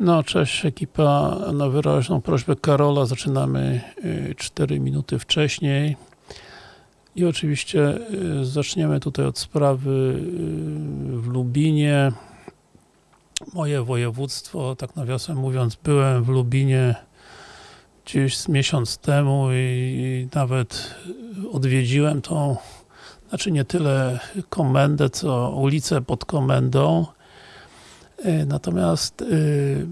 No, cześć ekipa. Na wyraźną prośbę Karola zaczynamy y, 4 minuty wcześniej. I oczywiście y, zaczniemy tutaj od sprawy y, w Lubinie. Moje województwo, tak nawiasem mówiąc, byłem w Lubinie gdzieś z miesiąc temu i nawet odwiedziłem tą, znaczy nie tyle komendę, co ulicę pod komendą. Y, Natomiast y,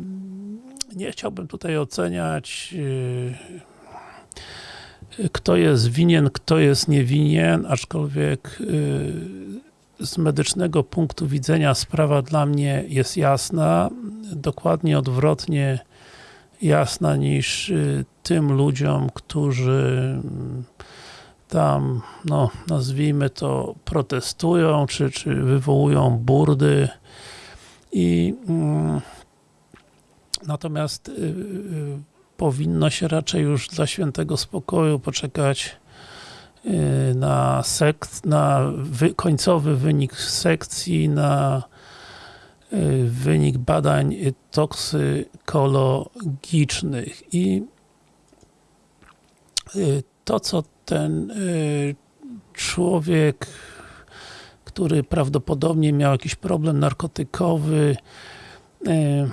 nie chciałbym tutaj oceniać y, kto jest winien, kto jest niewinien, aczkolwiek z medycznego punktu widzenia sprawa dla mnie jest jasna, dokładnie odwrotnie jasna niż tym ludziom, którzy tam, no nazwijmy to, protestują, czy, czy wywołują burdy i mm, natomiast y, y, powinno się raczej już dla świętego spokoju poczekać y, na, sek na wy końcowy wynik sekcji, na wynik badań toksykologicznych. I to co ten człowiek który prawdopodobnie miał jakiś problem narkotykowy, y,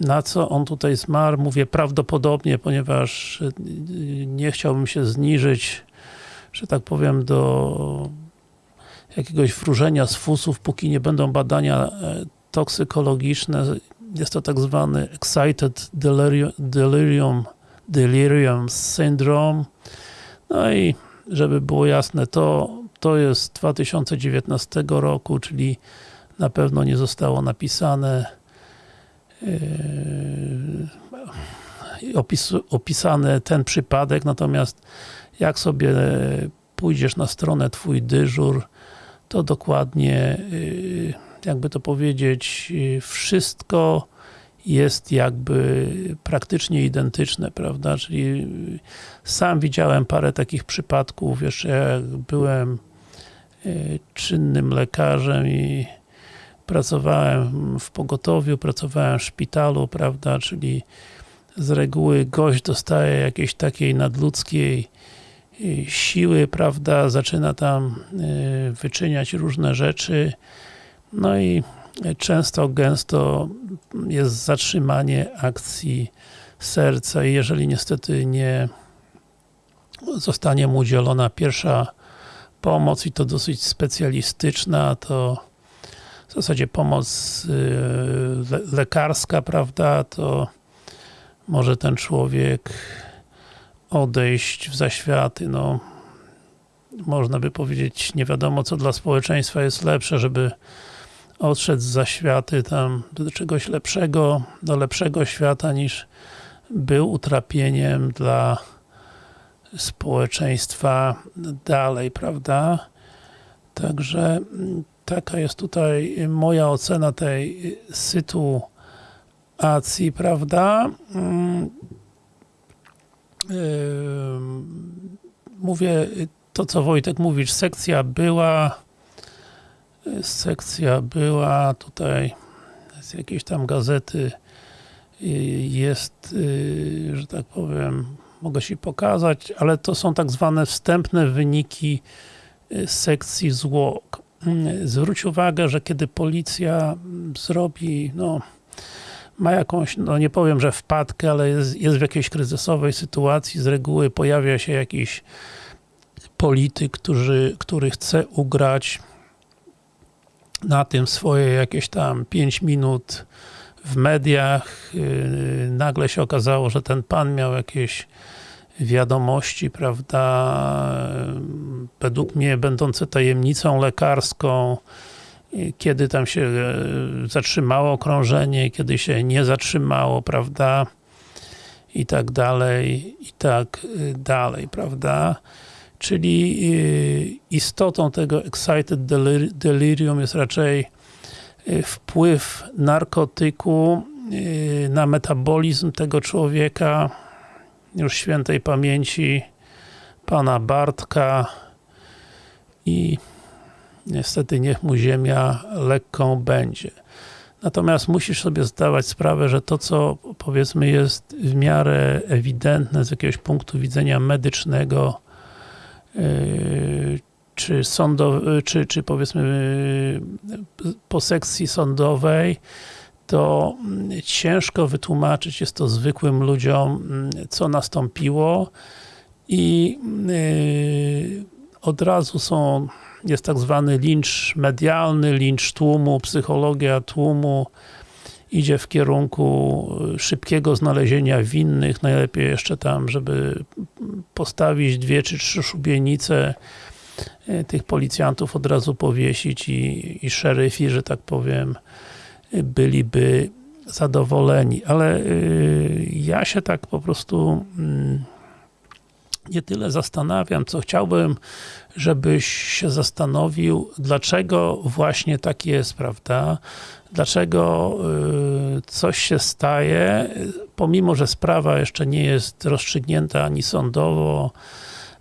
na co on tutaj zmarł, mówię prawdopodobnie, ponieważ y, nie chciałbym się zniżyć, że tak powiem, do jakiegoś wróżenia z fusów, póki nie będą badania toksykologiczne. Jest to tak zwany Excited Delirium, delirium, delirium Syndrome. No i żeby było jasne, to, to jest 2019 roku, czyli na pewno nie zostało napisane yy, opis, opisany ten przypadek, natomiast jak sobie pójdziesz na stronę Twój dyżur, to dokładnie, yy, jakby to powiedzieć, wszystko jest jakby praktycznie identyczne, prawda, czyli sam widziałem parę takich przypadków, jeszcze jak byłem czynnym lekarzem i pracowałem w pogotowiu, pracowałem w szpitalu, prawda, czyli z reguły gość dostaje jakiejś takiej nadludzkiej siły, prawda, zaczyna tam wyczyniać różne rzeczy, no i często, gęsto jest zatrzymanie akcji serca i jeżeli niestety nie zostanie mu udzielona pierwsza pomoc i to dosyć specjalistyczna, to w zasadzie pomoc lekarska, prawda, to może ten człowiek odejść w zaświaty, no można by powiedzieć, nie wiadomo co dla społeczeństwa jest lepsze, żeby odszedł z zaświaty tam do czegoś lepszego, do lepszego świata niż był utrapieniem dla społeczeństwa dalej, prawda? Także taka jest tutaj moja ocena tej sytuacji, prawda? Mówię to, co Wojtek mówisz, sekcja była, sekcja była, tutaj z jakiejś tam gazety jest, że tak powiem, mogę się pokazać, ale to są tak zwane wstępne wyniki sekcji zwłok. Zwróć uwagę, że kiedy policja zrobi, no, ma jakąś, no nie powiem, że wpadkę, ale jest, jest w jakiejś kryzysowej sytuacji, z reguły pojawia się jakiś polityk, który, który chce ugrać na tym swoje jakieś tam 5 minut w mediach. Nagle się okazało, że ten pan miał jakieś wiadomości, prawda, według mnie będące tajemnicą lekarską, kiedy tam się zatrzymało krążenie, kiedy się nie zatrzymało, prawda, i tak dalej, i tak dalej, prawda. Czyli istotą tego excited delirium jest raczej wpływ narkotyku na metabolizm tego człowieka, już świętej pamięci pana Bartka i niestety niech mu ziemia lekką będzie. Natomiast musisz sobie zdawać sprawę, że to, co powiedzmy jest w miarę ewidentne z jakiegoś punktu widzenia medycznego, yy, czy, sądowy, czy, czy powiedzmy yy, po sekcji sądowej, to mm, ciężko wytłumaczyć jest to zwykłym ludziom, mm, co nastąpiło. I yy, od razu są, jest tak zwany lincz medialny, lincz tłumu, psychologia tłumu. Idzie w kierunku szybkiego znalezienia winnych, najlepiej jeszcze tam, żeby postawić dwie czy trzy szubienice tych policjantów od razu powiesić i, i szeryfi, że tak powiem, byliby zadowoleni. Ale y, ja się tak po prostu mm, nie tyle zastanawiam, co chciałbym, żebyś się zastanowił, dlaczego właśnie tak jest, prawda? Dlaczego y, coś się staje, pomimo, że sprawa jeszcze nie jest rozstrzygnięta ani sądowo,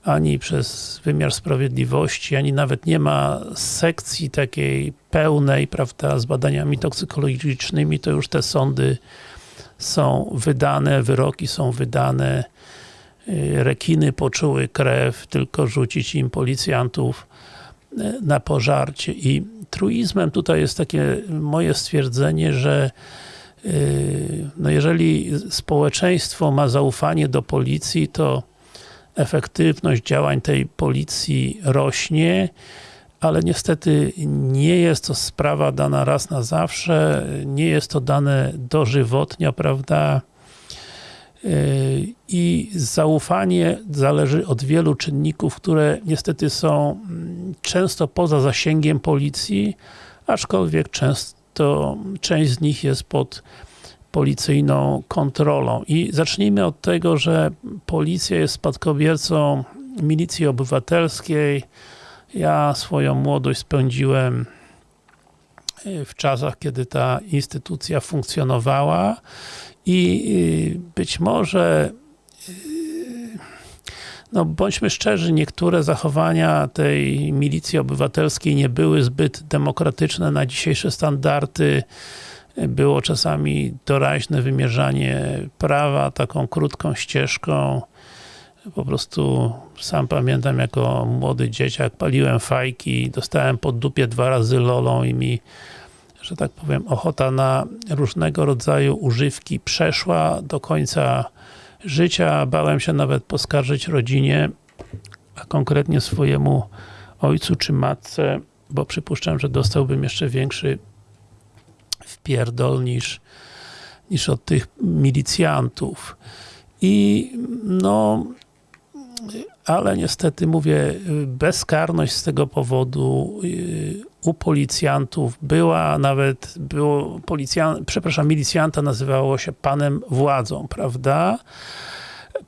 ani przez wymiar sprawiedliwości, ani nawet nie ma sekcji takiej pełnej, prawda, z badaniami toksykologicznymi, to już te sądy są wydane, wyroki są wydane, y, rekiny poczuły krew, tylko rzucić im policjantów y, na pożarcie. I truizmem tutaj jest takie moje stwierdzenie, że y, no jeżeli społeczeństwo ma zaufanie do policji, to efektywność działań tej policji rośnie, ale niestety nie jest to sprawa dana raz na zawsze, nie jest to dane dożywotnia, prawda? I zaufanie zależy od wielu czynników, które niestety są mm, często poza zasięgiem policji, aczkolwiek często część z nich jest pod policyjną kontrolą. I zacznijmy od tego, że policja jest spadkobiercą milicji obywatelskiej. Ja swoją młodość spędziłem e, w czasach, kiedy ta instytucja funkcjonowała i e, być może e, no bądźmy szczerzy, niektóre zachowania tej milicji obywatelskiej nie były zbyt demokratyczne na dzisiejsze standardy było czasami doraźne wymierzanie prawa taką krótką ścieżką. Po prostu sam pamiętam jako młody dzieciak paliłem fajki, dostałem pod dupie dwa razy lolą i mi że tak powiem, ochota na różnego rodzaju używki przeszła do końca życia. Bałem się nawet poskarżyć rodzinie, a konkretnie swojemu ojcu czy matce, bo przypuszczam, że dostałbym jeszcze większy wpierdol niż, niż od tych milicjantów. I no, ale niestety mówię, bezkarność z tego powodu y, u policjantów była, nawet było policjant, przepraszam, milicjanta nazywało się panem władzą, prawda?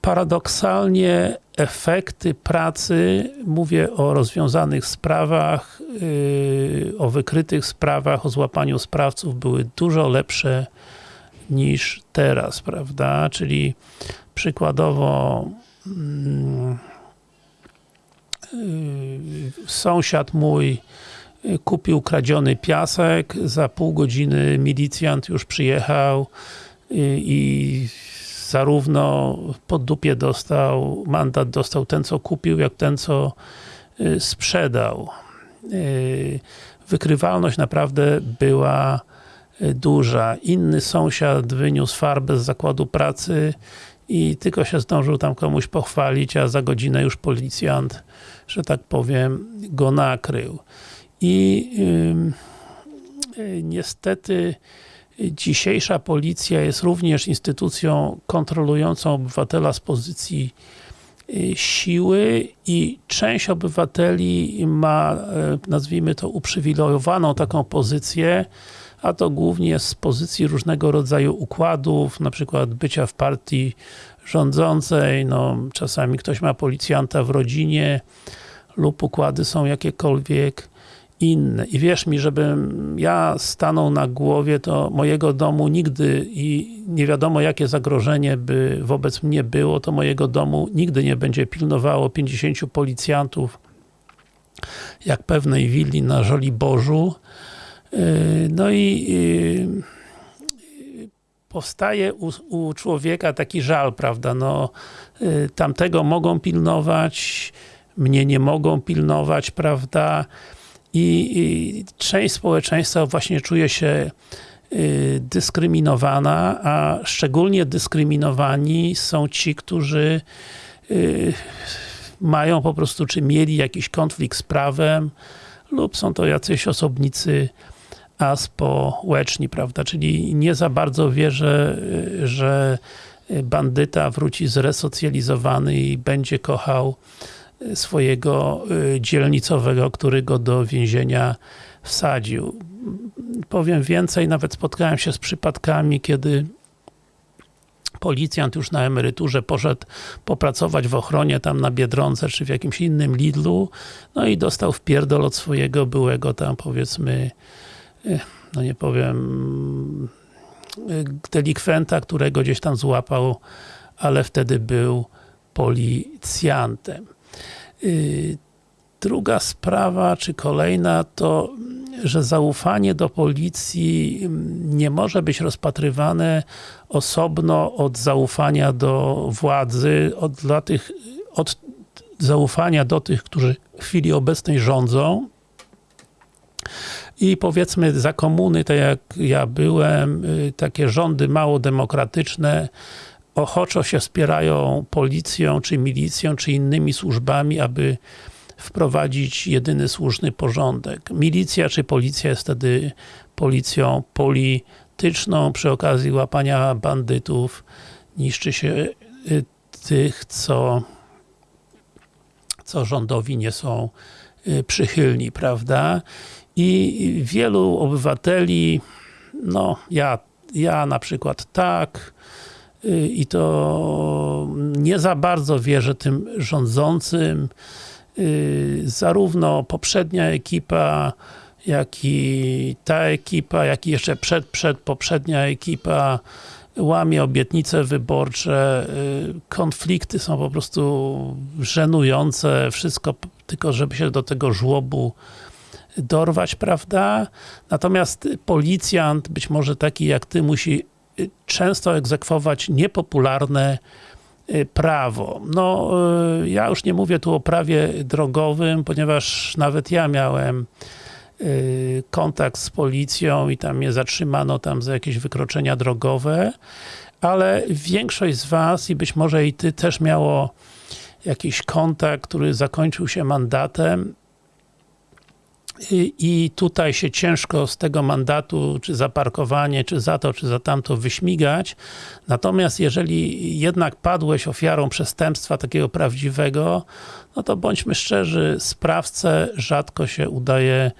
Paradoksalnie efekty pracy, mówię o rozwiązanych sprawach, yy, o wykrytych sprawach, o złapaniu sprawców były dużo lepsze niż teraz, prawda? Czyli przykładowo mm, yy, sąsiad mój kupił kradziony piasek, za pół godziny milicjant już przyjechał yy, i zarówno pod dupie dostał, mandat dostał ten, co kupił, jak ten, co y, sprzedał. Y, wykrywalność naprawdę była y, duża. Inny sąsiad wyniósł farbę z zakładu pracy i tylko się zdążył tam komuś pochwalić, a za godzinę już policjant, że tak powiem, go nakrył. I yy, niestety Dzisiejsza policja jest również instytucją kontrolującą obywatela z pozycji y, siły i część obywateli ma, e, nazwijmy to, uprzywilejowaną taką pozycję, a to głównie z pozycji różnego rodzaju układów, na przykład bycia w partii rządzącej, no czasami ktoś ma policjanta w rodzinie lub układy są jakiekolwiek I wierz mi, żebym ja stanął na głowie, to mojego domu nigdy i nie wiadomo jakie zagrożenie by wobec mnie było, to mojego domu nigdy nie będzie pilnowało 50 policjantów jak pewnej willi na Żoliborzu, Yy, No i yy, powstaje u, u człowieka taki żal, prawda, no yy, tamtego mogą pilnować, mnie nie mogą pilnować, prawda, i, część społeczeństwa właśnie czuje się y, dyskryminowana, a szczególnie dyskryminowani są ci, którzy y, mają po prostu, czy mieli jakiś konflikt z prawem, lub są to jacyś osobnicy aspołeczni, prawda, czyli nie za bardzo wierzę, y, że bandyta wróci zresocjalizowany i będzie kochał swojego y, dzielnicowego, który go do więzienia wsadził. Powiem więcej, nawet spotkałem się z przypadkami, kiedy policjant już na emeryturze poszedł popracować w ochronie tam na Biedronce, czy w jakimś innym Lidlu, no i dostał wpierdol od swojego byłego tam powiedzmy, y, no nie powiem, y, delikwenta, którego gdzieś tam złapał, ale wtedy był policjantem. Y, druga sprawa, czy kolejna, to że zaufanie do policji mm, nie może być rozpatrywane osobno od zaufania do władzy, od, dla tych, od zaufania do tych, którzy w chwili obecnej rządzą. I powiedzmy za komuny, tak jak ja byłem, y, takie rządy mało demokratyczne, ochoczo się wspierają policją, czy milicją, czy innymi służbami, aby wprowadzić jedyny słuszny porządek. Milicja czy policja jest wtedy policją polityczną, przy okazji łapania bandytów niszczy się y, tych, co, co rządowi nie są y, przychylni, prawda? I wielu obywateli, no ja, ja na przykład tak, i to nie za bardzo wierzę tym rządzącym. Y, zarówno poprzednia ekipa, jak i ta ekipa, jak i jeszcze przed, przed poprzednia ekipa łamie obietnice wyborcze, y, konflikty są po prostu żenujące, wszystko tylko żeby się do tego żłobu dorwać, prawda? Natomiast policjant, być może taki jak ty, musi często egzekwować niepopularne y, prawo. No, y, ja już nie mówię tu o prawie drogowym, ponieważ nawet ja miałem y, kontakt z policją i tam mnie zatrzymano tam za jakieś wykroczenia drogowe, ale większość z was i być może i ty też miało jakiś kontakt, który zakończył się mandatem i tutaj się ciężko z tego mandatu, czy za parkowanie, czy za to, czy za tamto wyśmigać. Natomiast jeżeli jednak padłeś ofiarą przestępstwa takiego prawdziwego, no to bądźmy szczerzy, sprawcę rzadko się udaje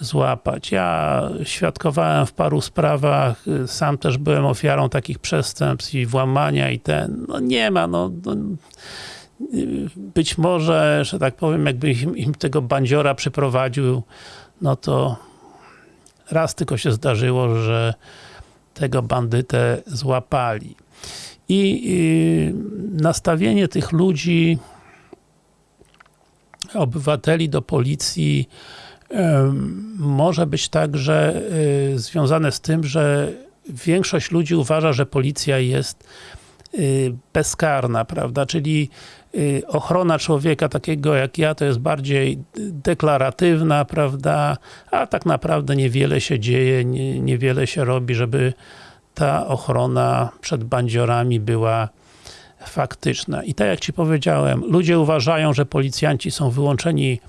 złapać. Ja świadkowałem w paru sprawach, sam też byłem ofiarą takich przestępstw i włamania i ten, no nie ma, no, no być może, że tak powiem, jakby im, im tego bandziora przyprowadził, no to raz tylko się zdarzyło, że tego bandytę złapali. I, nastawienie tych ludzi, obywateli do policji może być także y, związane z tym, że większość ludzi uważa, że policja jest y, bezkarna, prawda? Czyli ochrona człowieka takiego jak ja to jest bardziej deklaratywna, prawda, a tak naprawdę niewiele się dzieje, nie, niewiele się robi, żeby ta ochrona przed bandziorami była faktyczna. I tak jak Ci powiedziałem, ludzie uważają, że policjanci są wyłączeni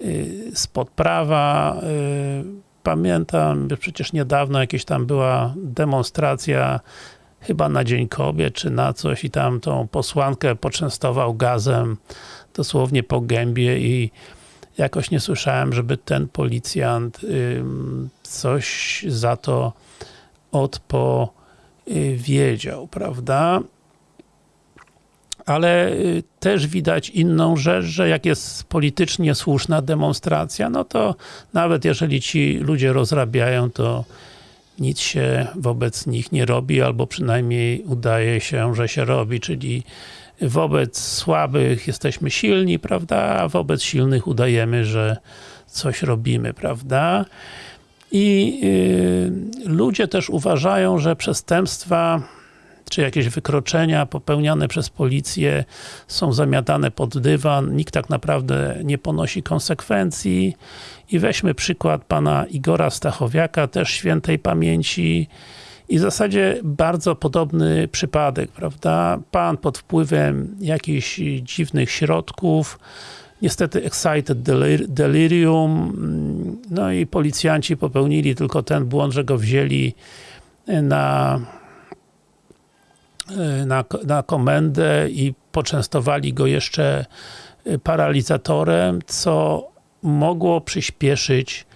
y, spod prawa. Y, pamiętam, przecież niedawno jakieś tam była demonstracja chyba na Dzień Kobiet, czy na coś i tam tą posłankę poczęstował gazem dosłownie po gębie i jakoś nie słyszałem, żeby ten policjant coś za to odpowiedział, prawda? Ale y, też widać inną rzecz, że jak jest politycznie słuszna demonstracja, no to nawet jeżeli ci ludzie rozrabiają, to nic się wobec nich nie robi, albo przynajmniej udaje się, że się robi, czyli wobec słabych jesteśmy silni, prawda, a wobec silnych udajemy, że coś robimy, prawda. I y, ludzie też uważają, że przestępstwa czy jakieś wykroczenia popełniane przez policję są zamiatane pod dywan, nikt tak naprawdę nie ponosi konsekwencji i weźmy przykład pana Igora Stachowiaka, też świętej pamięci i w zasadzie bardzo podobny przypadek, prawda? Pan pod wpływem jakichś dziwnych środków, niestety excited delir delirium, no i policjanci popełnili tylko ten błąd, że go wzięli na na, na komendę i poczęstowali go jeszcze paralizatorem, co mogło przyspieszyć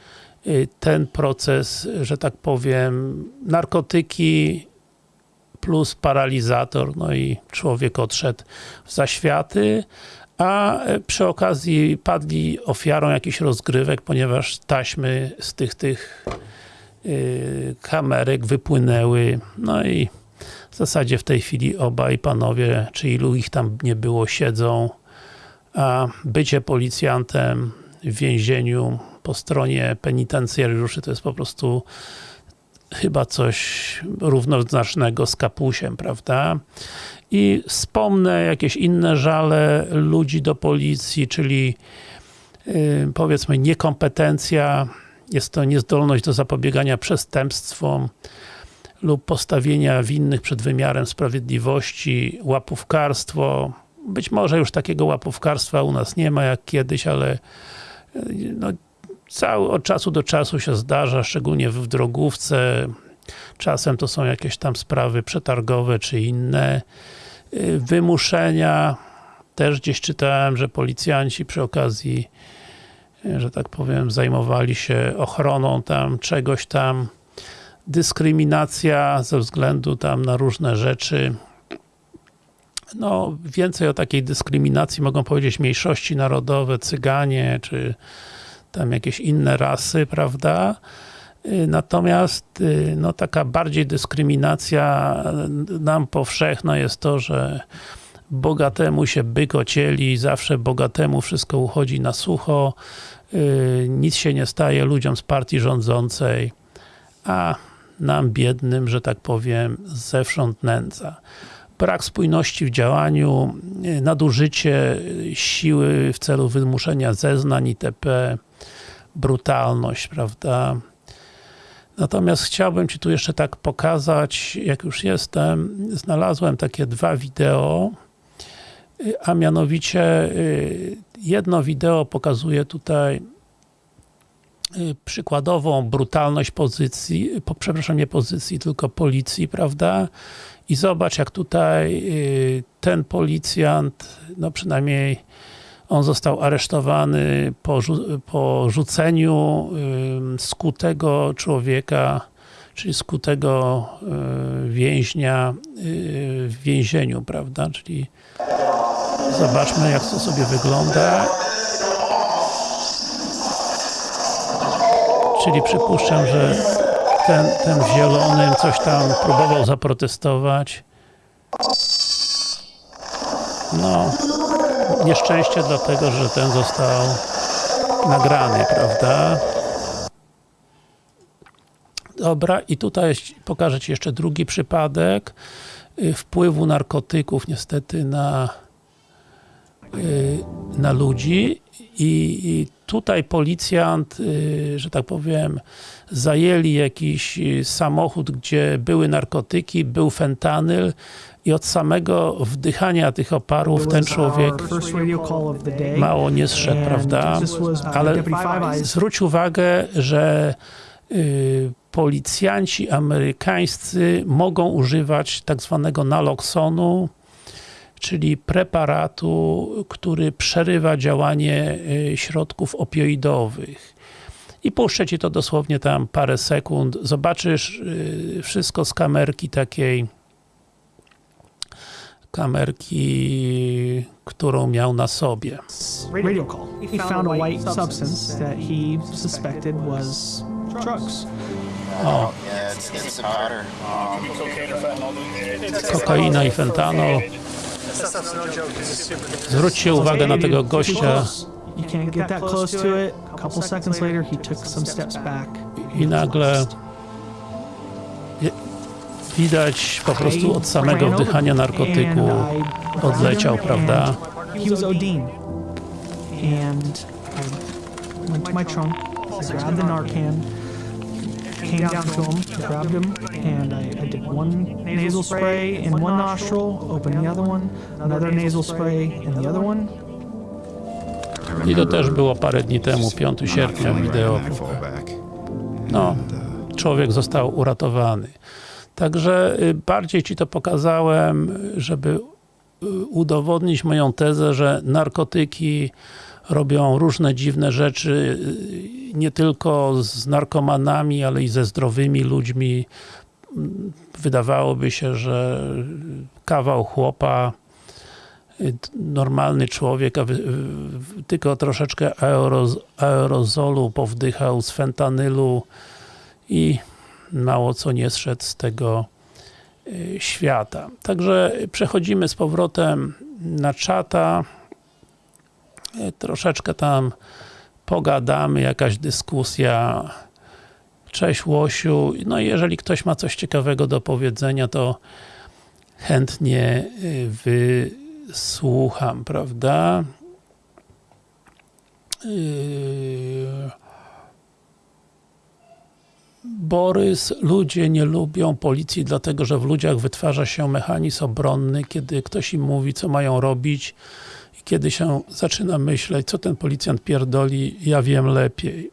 ten proces, że tak powiem, narkotyki plus paralizator, no i człowiek odszedł w zaświaty, a przy okazji padli ofiarą jakichś rozgrywek, ponieważ taśmy z tych, tych yy, kamerek wypłynęły, no i w zasadzie w tej chwili obaj panowie, czy ilu ich tam nie było, siedzą, a bycie policjantem w więzieniu po stronie penitencjariuszy to jest po prostu chyba coś równoznacznego z kapusiem, prawda? I wspomnę jakieś inne żale ludzi do policji, czyli yy, powiedzmy niekompetencja, jest to niezdolność do zapobiegania przestępstwom, lub postawienia winnych przed wymiarem sprawiedliwości, łapówkarstwo. Być może już takiego łapówkarstwa u nas nie ma jak kiedyś, ale no, cały, od czasu do czasu się zdarza, szczególnie w drogówce. Czasem to są jakieś tam sprawy przetargowe czy inne. Wymuszenia. Też gdzieś czytałem, że policjanci przy okazji, że tak powiem, zajmowali się ochroną tam czegoś tam dyskryminacja ze względu tam na różne rzeczy. No, więcej o takiej dyskryminacji mogą powiedzieć mniejszości narodowe, cyganie, czy tam jakieś inne rasy, prawda? Natomiast no, taka bardziej dyskryminacja nam powszechna jest to, że bogatemu się byk ocieli, zawsze bogatemu wszystko uchodzi na sucho, nic się nie staje ludziom z partii rządzącej, a nam biednym, że tak powiem, zewsząd nędza. Brak spójności w działaniu, nadużycie siły w celu wymuszenia zeznań itp., brutalność, prawda. Natomiast chciałbym Ci tu jeszcze tak pokazać, jak już jestem, znalazłem takie dwa wideo, a mianowicie jedno wideo pokazuje tutaj przykładową brutalność pozycji, po, przepraszam, nie pozycji, tylko policji, prawda? I zobacz, jak tutaj ten policjant, no przynajmniej on został aresztowany po, po rzuceniu skutego człowieka, czyli skutego więźnia w więzieniu, prawda? Czyli zobaczmy, jak to sobie wygląda. Czyli przypuszczam, że ten, ten w zielonym coś tam próbował zaprotestować. No, nieszczęście dlatego, że ten został nagrany, prawda? Dobra, i tutaj pokażę Ci jeszcze drugi przypadek wpływu narkotyków niestety na na ludzi i, i tutaj policjant, że tak powiem, zajęli jakiś samochód, gdzie były narkotyki, był fentanyl i od samego wdychania tych oparów ten człowiek mało nie zszedł, prawda? Ale zwróć uwagę, że policjanci amerykańscy mogą używać tak zwanego naloxonu, czyli preparatu, który przerywa działanie środków opioidowych. I puszczę Ci to dosłownie tam parę sekund. Zobaczysz wszystko z kamerki takiej kamerki, którą miał na sobie. Radio call. He found a white substance that he suspected was drugs. O, kokaina i fentanol. Zwróćcie uwagę na tego gościa. I nagle widać po prostu od samego wdychania narkotyku odleciał, prawda? And I went to my trunk, grabbed the Narcan, came down to him, grabbed him, and I, I did one nasal spray in one nostril, opened the other one, another nasal spray in the other one. I to też było parę dni temu, 5 sierpnia wideo. No, człowiek został uratowany. Także y, bardziej Ci to pokazałem, żeby y, udowodnić moją tezę, że narkotyki robią różne dziwne rzeczy, nie tylko z narkomanami, ale i ze zdrowymi ludźmi. Wydawałoby się, że kawał chłopa, normalny człowiek, tylko troszeczkę aeroz, aerozolu powdychał z fentanylu i mało co nie zszedł z tego y, świata. Także przechodzimy z powrotem na czata. Y, Troszeczkę tam pogadamy, jakaś dyskusja. Cześć Łosiu. No jeżeli ktoś ma coś ciekawego do powiedzenia, to chętnie y, wysłucham, prawda? Yy... Borys, ludzie nie lubią policji, dlatego że w ludziach wytwarza się mechanizm obronny, kiedy ktoś im mówi, co mają robić kiedy się zaczyna myśleć, co ten policjant pierdoli, ja wiem lepiej.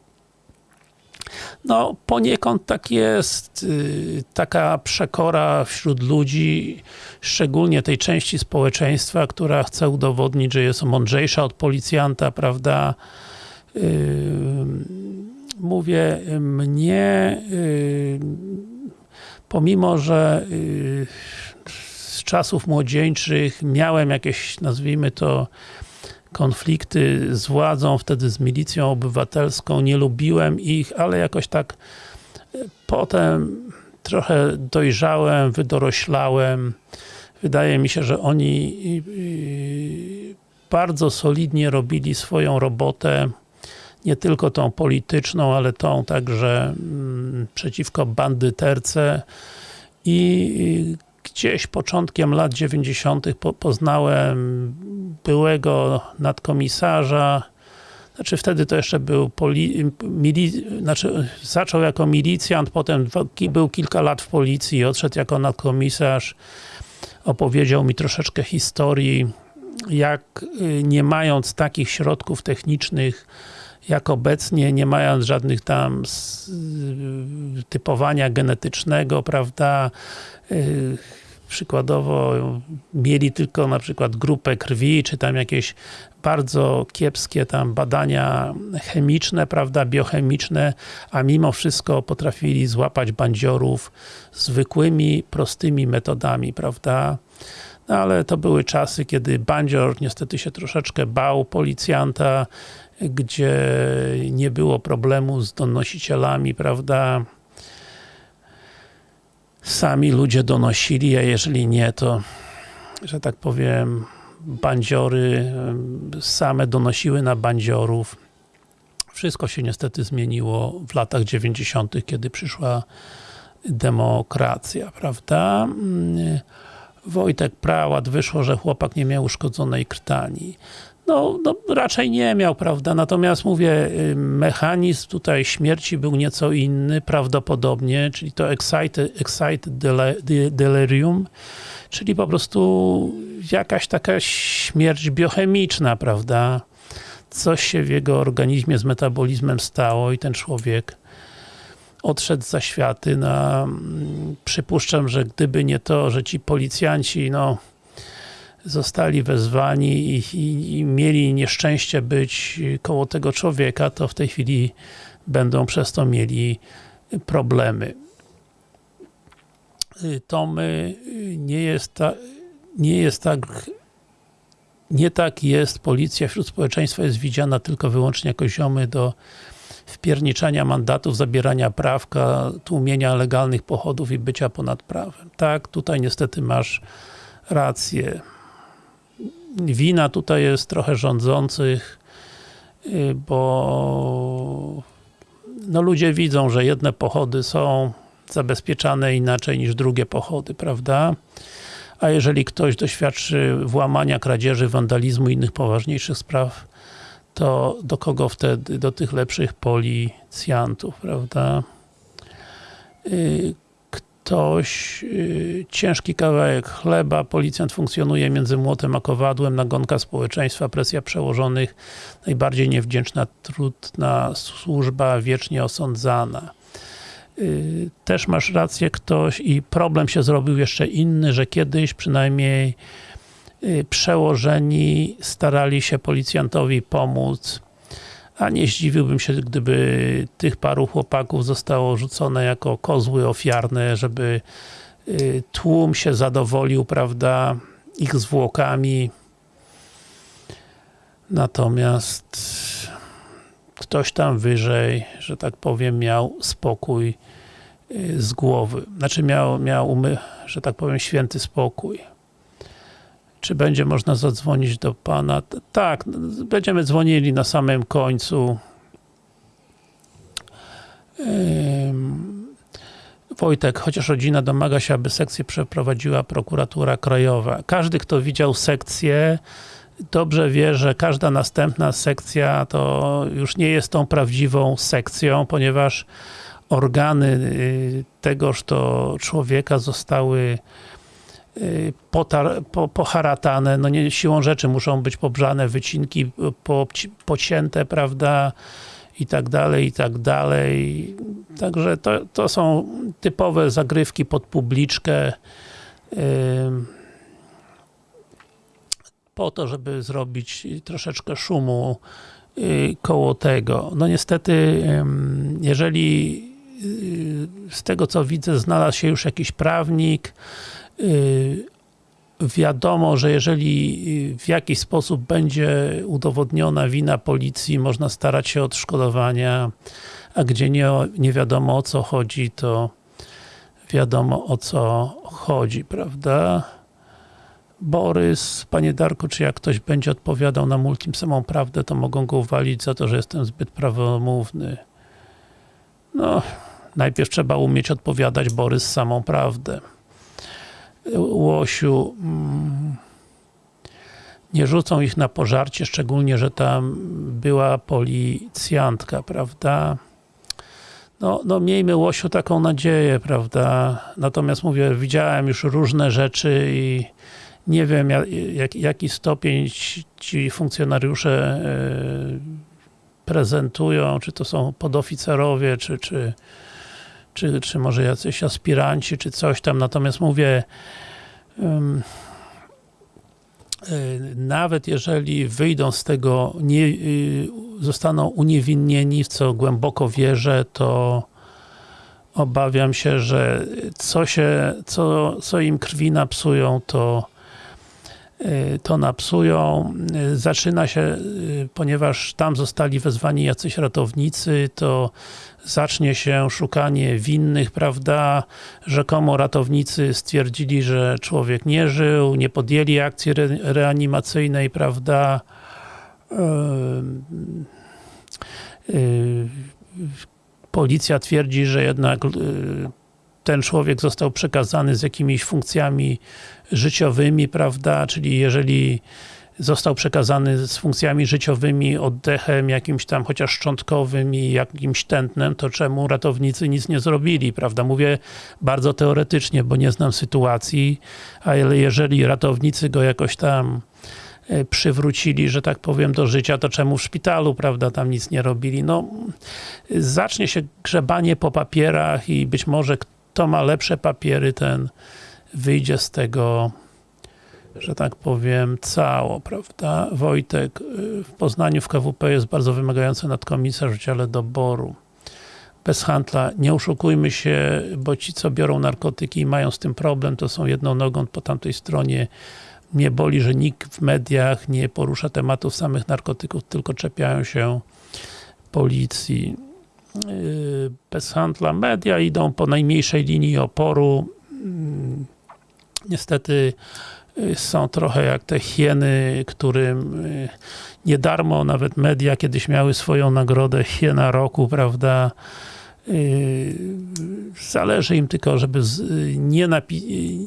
No, poniekąd tak jest. Yy, Taka przekora wśród ludzi, szczególnie tej części społeczeństwa, która chce udowodnić, że jest mądrzejsza od policjanta, prawda? Yy, Mówię, mnie yy, pomimo, że czasów młodzieńczych miałem jakieś, nazwijmy to, konflikty z władzą, wtedy z milicją obywatelską, nie lubiłem ich, ale jakoś tak y, potem trochę dojrzałem, wydoroślałem. Wydaje mi się, że oni y, bardzo solidnie robili swoją robotę, nie tylko tą polityczną, ale tą także mm, przeciwko bandyterce i gdzieś początkiem lat 90. Po, poznałem byłego nadkomisarza, znaczy wtedy to jeszcze był poli, mili, znaczy zaczął jako milicjant, potem był kilka lat w policji, odszedł jako nadkomisarz, opowiedział mi troszeczkę historii, jak y, nie mając takich środków technicznych, jak obecnie, nie mając żadnych tam typowania genetycznego, prawda, y, przykładowo mieli tylko na przykład grupę krwi, czy tam jakieś bardzo kiepskie tam badania chemiczne, prawda, biochemiczne, a mimo wszystko potrafili złapać bandziorów zwykłymi, prostymi metodami, prawda. No ale to były czasy, kiedy bandzior niestety się troszeczkę bał policjanta, gdzie nie było problemu z donosicielami, prawda. Sami ludzie donosili, a jeżeli nie, to że tak powiem bandziory same donosiły na bandziorów. Wszystko się niestety zmieniło w latach 90., kiedy przyszła demokracja, prawda? Mm, Wojtek Prałat, wyszło, że chłopak nie miał uszkodzonej krtani. No, no raczej nie miał, prawda? Natomiast mówię, y, mechanizm tutaj śmierci był nieco inny, prawdopodobnie, czyli to excited, excited delirium, czyli po prostu jakaś taka śmierć biochemiczna, prawda? Coś się w jego organizmie z metabolizmem stało i ten człowiek odszedł za światy. Na, mm, przypuszczam, że gdyby nie to, że ci policjanci, no zostali wezwani i, i, i mieli nieszczęście być koło tego człowieka, to w tej chwili będą przez to mieli problemy. Tomy, y, nie jest, ta, nie jest tak nie tak jest, policja wśród społeczeństwa jest widziana tylko wyłącznie jako ziomy do wpierniczania mandatów, zabierania prawka, tłumienia legalnych pochodów i bycia ponad prawem. Tak, tutaj niestety masz rację. Wina tutaj jest trochę rządzących, y, bo no ludzie widzą, że jedne pochody są zabezpieczane inaczej niż drugie pochody, prawda? A jeżeli ktoś doświadczy włamania, kradzieży, wandalizmu i innych poważniejszych spraw, to do kogo wtedy? Do tych lepszych policjantów, prawda? Ktoś, y, ciężki kawałek chleba, policjant funkcjonuje między młotem a kowadłem, nagonka społeczeństwa, presja przełożonych, najbardziej niewdzięczna, trudna służba, wiecznie osądzana. Y, Też masz rację ktoś i problem się zrobił jeszcze inny, że kiedyś przynajmniej y, przełożeni starali się policjantowi pomóc, a nie zdziwiłbym się, gdyby tych paru chłopaków zostało rzucone jako kozły ofiarne, żeby y, tłum się zadowolił, prawda, ich zwłokami. Natomiast ktoś tam wyżej, że tak powiem, miał spokój y, z głowy. Znaczy miał, miał umy, że tak powiem, święty spokój. Czy będzie można zadzwonić do Pana? Tak, będziemy dzwonili na samym końcu. Wojtek, chociaż rodzina domaga się, aby sekcję przeprowadziła prokuratura krajowa. Każdy, kto widział sekcję, dobrze wie, że każda następna sekcja to już nie jest tą prawdziwą sekcją, ponieważ organy y, tegoż to człowieka zostały potar, po, poharatane, no nie, siłą rzeczy muszą być pobrzane wycinki, po, pocięte, prawda, i tak dalej, i tak dalej. Także to, to są typowe zagrywki pod publiczkę ym, po to, żeby zrobić troszeczkę szumu y, koło tego. No niestety, jeżeli y, z tego co widzę, znalazł się już jakiś prawnik, y, wiadomo, że jeżeli y, w jakiś sposób będzie udowodniona wina policji, można starać się odszkodowania, a gdzie nie, nie wiadomo o co chodzi, to wiadomo o co chodzi, prawda? Borys, panie Darku, czy jak ktoś będzie odpowiadał na multim samą prawdę, to mogą go uwalić za to, że jestem zbyt prawomówny. No, najpierw trzeba umieć odpowiadać Borys samą prawdę. Łosiu, mm, nie rzucą ich na pożarcie, szczególnie, że tam była policjantka, prawda? No, no miejmy Łosiu taką nadzieję, prawda? Natomiast mówię, widziałem już różne rzeczy i nie wiem jak, jak, jaki stopień ci, ci funkcjonariusze e, prezentują, czy to są podoficerowie, czy, czy, czy, czy może jacyś aspiranci, czy coś tam, natomiast mówię y, nawet jeżeli wyjdą z tego, nie, y, zostaną uniewinnieni, w co głęboko wierzę, to obawiam się, że co się, co, co im krwi napsują, to to napsują. Y, Zaczyna się, y, ponieważ tam zostali wezwani jacyś ratownicy, to zacznie się szukanie winnych, prawda? Rzekomo ratownicy stwierdzili, że człowiek nie żył, nie podjęli akcji re reanimacyjnej, prawda? Yy, yy, policja twierdzi, że jednak yy, ten człowiek został przekazany z jakimiś funkcjami życiowymi, prawda? Czyli jeżeli został przekazany z funkcjami życiowymi, oddechem jakimś tam chociaż szczątkowym i jakimś tętnem, to czemu ratownicy nic nie zrobili, prawda? Mówię bardzo teoretycznie, bo nie znam sytuacji, ale jeżeli ratownicy go jakoś tam e, przywrócili, że tak powiem, do życia, to czemu w szpitalu, prawda, tam nic nie robili? No, zacznie się grzebanie po papierach i być może kto ma lepsze papiery, ten wyjdzie z tego że tak powiem, cało, prawda? Wojtek, y, w Poznaniu w KWP jest bardzo wymagający nadkomisarz w dziale doboru. Bez handla, nie oszukujmy się, bo ci, co biorą narkotyki i mają z tym problem, to są jedną nogą po tamtej stronie. Mnie boli, że nikt w mediach nie porusza tematów samych narkotyków, tylko czepiają się policji. Yy, Bez handla media idą po najmniejszej linii oporu. Mm, Niestety y, są trochę jak te hieny, którym y, nie darmo nawet media kiedyś miały swoją nagrodę hiena roku, prawda? Y, Zależy im tylko, żeby nie,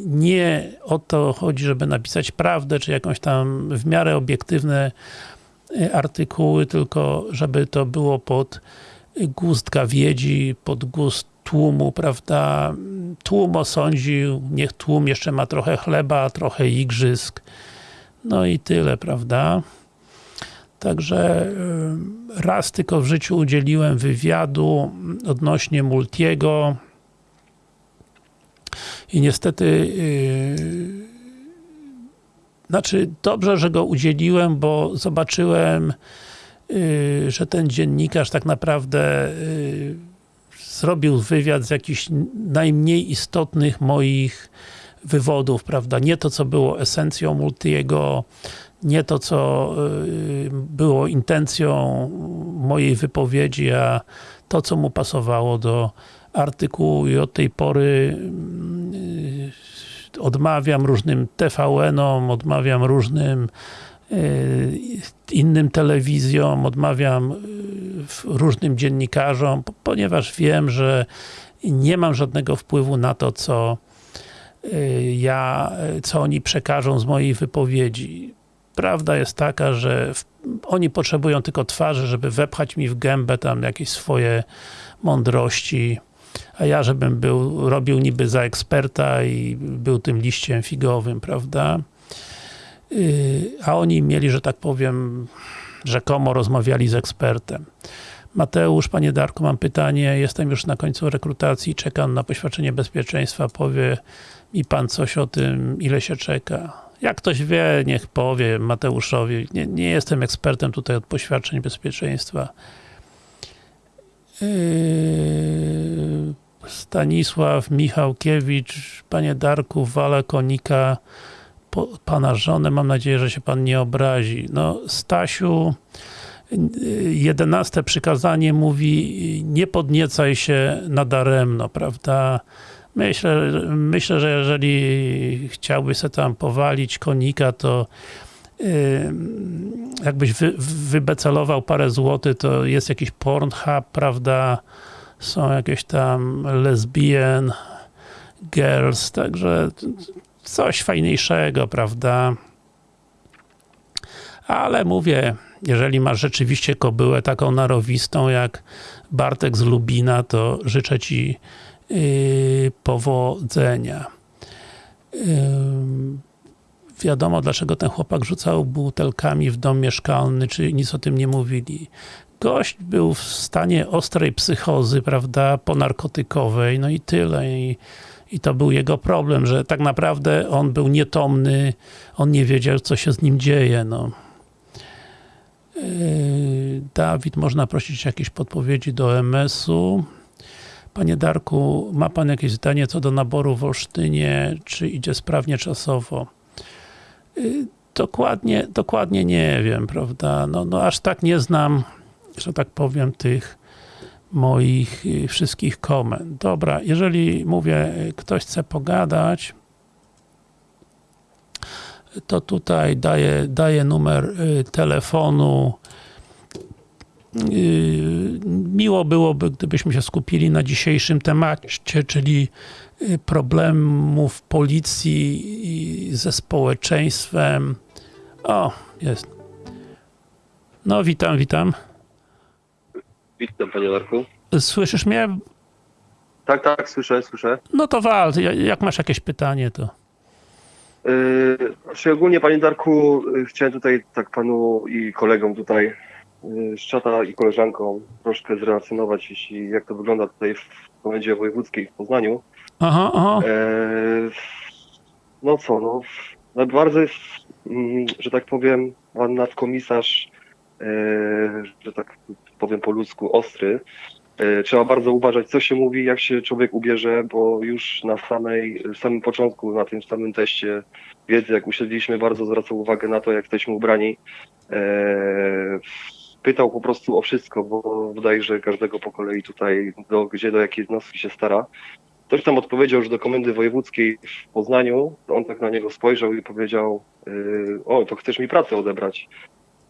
nie o to chodzi, żeby napisać prawdę, czy jakąś tam w miarę obiektywne y, artykuły, tylko żeby to było pod gust gawiedzi, pod gust tłumu, prawda? Tłum osądził, niech tłum jeszcze ma trochę chleba, trochę igrzysk. No i tyle, prawda? Także y, raz tylko w życiu udzieliłem wywiadu odnośnie Multiego i niestety yy, znaczy dobrze, że go udzieliłem, bo zobaczyłem że ten dziennikarz tak naprawdę yy, zrobił wywiad z jakichś najmniej istotnych moich wywodów, prawda? Nie to, co było esencją Multiego, nie to, co y, było intencją mojej wypowiedzi, a to, co mu pasowało do artykułu i od tej pory y, odmawiam różnym TVN-om, odmawiam różnym y, innym telewizjom, odmawiam y, różnym dziennikarzom, po- ponieważ wiem, że nie mam żadnego wpływu na to, co y, ja, y, co oni przekażą z mojej wypowiedzi. Prawda jest taka, że oni potrzebują tylko twarzy, żeby wepchać mi w gębę tam jakieś swoje mądrości, a ja żebym był, robił niby za eksperta i był tym liściem figowym, prawda? Yy, a oni mieli, że tak powiem, rzekomo rozmawiali z ekspertem. Mateusz, panie Darku, mam pytanie. Jestem już na końcu rekrutacji, czekam na poświadczenie bezpieczeństwa. Powie mi pan coś o tym, ile się czeka. Jak ktoś wie, niech powie Mateuszowi. Nie, nie jestem ekspertem tutaj od poświadczeń bezpieczeństwa. Yy, Stanisław Michałkiewicz, panie Darku, wala konika po, pana żonę, mam nadzieję, że się pan nie obrazi. No, Stasiu, jedenaste przykazanie mówi, nie podniecaj się nadaremno, prawda? Myślę, myślę, że jeżeli chciałbyś sobie tam powalić konika, to jakbyś wy, wybecelował parę złotych, to jest jakiś Pornhub, prawda? Są jakieś tam lesbian girls, także coś fajniejszego, prawda? Ale mówię, jeżeli masz rzeczywiście kobyłę taką narowistą jak Bartek z Lubina, to życzę Ci yy, powodzenia. Yy, wiadomo, dlaczego ten chłopak rzucał butelkami w dom mieszkalny, czy nic o tym nie mówili. Gość był w stanie ostrej psychozy, prawda, ponarkotykowej, no i tyle. I, i to był jego problem, że tak naprawdę on był nietomny, on nie wiedział, co się z nim dzieje, no. Yy, Dawid, można prosić jakieś podpowiedzi do MS-u. Panie Darku, ma Pan jakieś zdanie co do naboru w Olsztynie, czy idzie sprawnie czasowo? Yy, Dokładnie, dokładnie nie wiem, prawda? No, no aż tak nie znam, że tak powiem, tych moich y, wszystkich komend. Dobra, jeżeli mówię, y, ktoś chce pogadać, to tutaj daję, daję numer y, telefonu. Miło byłoby, gdybyśmy się skupili na dzisiejszym temacie, czyli problemów policji ze społeczeństwem. O, jest. No, witam, witam. Witam panie Darku. Słyszysz mnie? Tak, tak, słyszę, słyszę. No to wal, Ja- jak masz jakieś pytanie, to... Yy, znaczy ogólnie panie Darku, yy, chciałem tutaj tak panu i kolegom tutaj yy, z czata i koleżankom troszkę zrelacjonować, jeśli jak to wygląda tutaj w komendzie wojewódzkiej w Poznaniu. Aha, aha. Yy, no co, no, no bardzo jest, mm, że tak powiem, pan nadkomisarz, że tak powiem po ludzku, ostry. Yy, Trzeba bardzo uważać, co się mówi, jak się człowiek ubierze, bo już na samej, samym początku, na tym samym teście wiedzy, jak usiedliśmy, bardzo zwracał uwagę na to, jak jesteśmy ubrani. Yy, Pytał po prostu o wszystko, bo że każdego po kolei tutaj, do, gdzie do jakiej jednostki się stara. Ktoś tam odpowiedział, że do komendy wojewódzkiej w Poznaniu, on tak na niego spojrzał i powiedział, o, to chcesz mi pracę odebrać.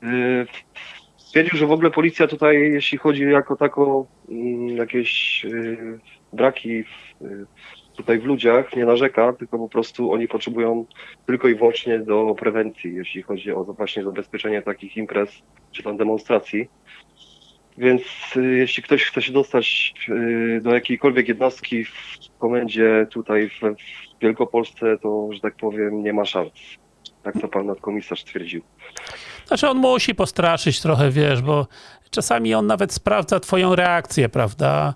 Yy, stwierdził, że w ogóle policja tutaj, jeśli chodzi jako tako mm, jakieś yy, braki yy, tutaj w ludziach, nie narzeka, tylko po prostu oni potrzebują tylko i wyłącznie do prewencji, jeśli chodzi o właśnie zabezpieczenie takich imprez czy tam demonstracji. Więc y, jeśli ktoś chce się dostać y, do jakiejkolwiek jednostki w komendzie tutaj w, Wielkopolsce, to, że tak powiem, nie ma szans. Tak to pan nadkomisarz stwierdził. Znaczy on musi postraszyć trochę, wiesz, bo czasami on nawet sprawdza twoją reakcję, prawda?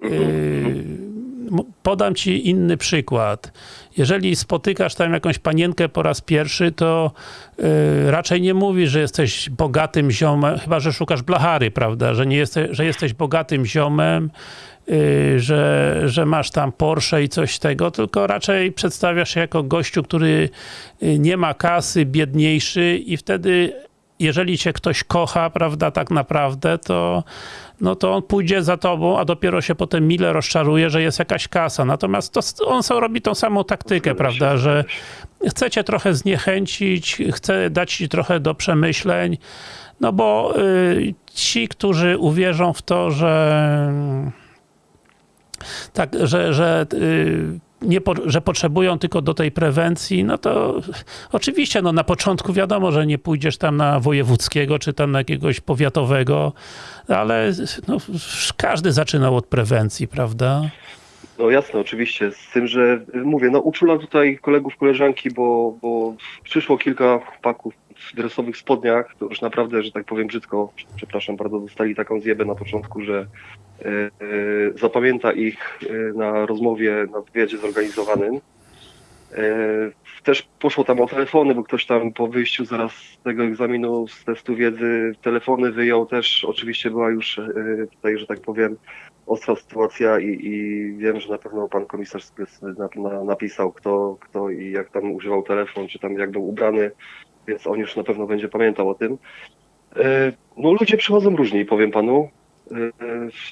M- podam ci inny przykład. Jeżeli spotykasz tam jakąś panienkę po raz pierwszy, to yy, raczej nie mówisz, że jesteś bogatym ziomem, chyba że szukasz blachary, prawda? Że, nie jesteś, że jesteś bogatym ziomem, yy, że, że masz tam Porsche i coś tego, tylko raczej przedstawiasz się jako gościu, który nie ma kasy, biedniejszy i wtedy jeżeli cię ktoś kocha, prawda, tak naprawdę, to, no to on pójdzie za tobą, a dopiero się potem mile rozczaruje, że jest jakaś kasa. Natomiast to, on sam robi tą samą taktykę, Zgadza się, prawda, że chce cię trochę zniechęcić, chce dać ci trochę do przemyśleń, no bo y, ci, którzy uwierzą w to, że tak, że, że, y, nie że potrzebują tylko do tej prewencji, no to oczywiście no na początku wiadomo, że nie pójdziesz tam na wojewódzkiego, czy tam na jakiegoś powiatowego, ale no, każdy zaczynał od prewencji, prawda? No jasne, oczywiście, z tym, że mówię, no uczulam tutaj kolegów, koleżanki, bo, bo przyszło kilka chłopaków w dresowych spodniach, to już naprawdę, że tak powiem brzydko, przepraszam bardzo, dostali taką zjebę na początku, że y, y, zapamięta ich y, na rozmowie na wywiadzie zorganizowanym. Też poszło tam o telefony, bo ktoś tam po wyjściu zaraz z tego egzaminu, z testu wiedzy, telefony wyjął też. Oczywiście była już tutaj, że tak powiem, ostra sytuacja i, i wiem, że na pewno pan komisarz napisał, kto, kto i jak tam używał telefon, czy tam jak był ubrany, więc on już na pewno będzie pamiętał o tym. E, No ludzie przychodzą różni, powiem panu. E,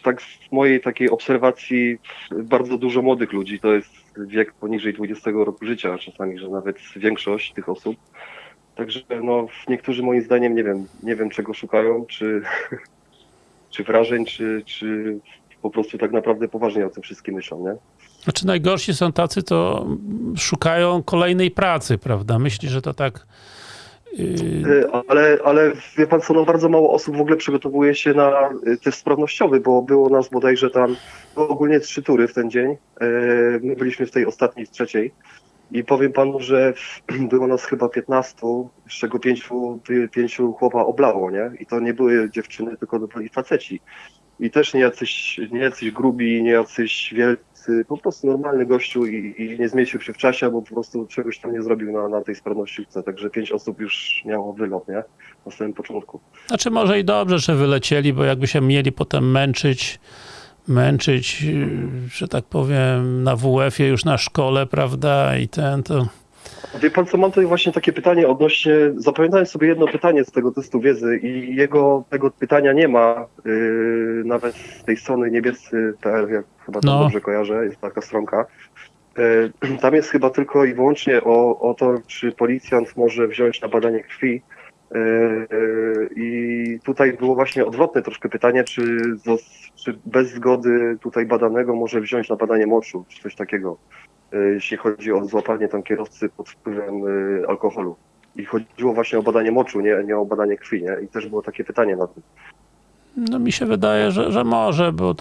Tak z mojej takiej obserwacji bardzo dużo młodych ludzi, to jest wiek poniżej 20 roku życia, czasami, że nawet większość tych osób. Także no, niektórzy moim zdaniem nie wiem, nie wiem czego szukają, czy, czy wrażeń, czy, czy po prostu tak naprawdę poważnie o tym wszystkim myślą, nie? Znaczy najgorsi są tacy, to szukają kolejnej pracy, prawda? Myśli, że to tak... Yy, Y, Ale, ale wie pan co, no bardzo mało osób w ogóle przygotowuje się na y, test sprawnościowy, bo było nas bodajże tam, ogólnie trzy tury w ten dzień. Y, My byliśmy w tej ostatniej, w trzeciej. I powiem panu, że było nas chyba 15, z czego pięciu, pięciu chłopa oblało, nie? I to nie były dziewczyny, tylko to byli faceci. I też nie jacyś, nie jacyś grubi, nie jacyś wielcy, po prostu normalny gościu i, i nie zmieścił się w czasie, bo po prostu czegoś tam nie zrobił na, na tej sprawnościówce. Także pięć osób już miało wylot, nie? Na samym początku. Znaczy może i dobrze, że wylecieli, bo jakby się mieli potem męczyć, męczyć, że tak powiem, na WF-ie już na szkole, prawda, i ten, to... Wie pan co, mam tutaj właśnie takie pytanie odnośnie, zapamiętałem sobie jedno pytanie z tego testu wiedzy i jego, tego pytania nie ma yy, nawet z tej strony niebiescy.pl, jak chyba to No. dobrze kojarzę, jest taka stronka. Yy, tam jest chyba tylko i wyłącznie o, o to, czy policjant może wziąć na badanie krwi. Yy, yy, I tutaj było właśnie odwrotne troszkę pytanie, czy, czy bez zgody tutaj badanego może wziąć na badanie moczu, czy coś takiego jeśli chodzi o złapanie tam kierowcy pod wpływem y, alkoholu. I chodziło właśnie o badanie moczu, nie, nie o badanie krwi, nie? I też było takie pytanie na tym. No mi się wydaje, że, że może, bo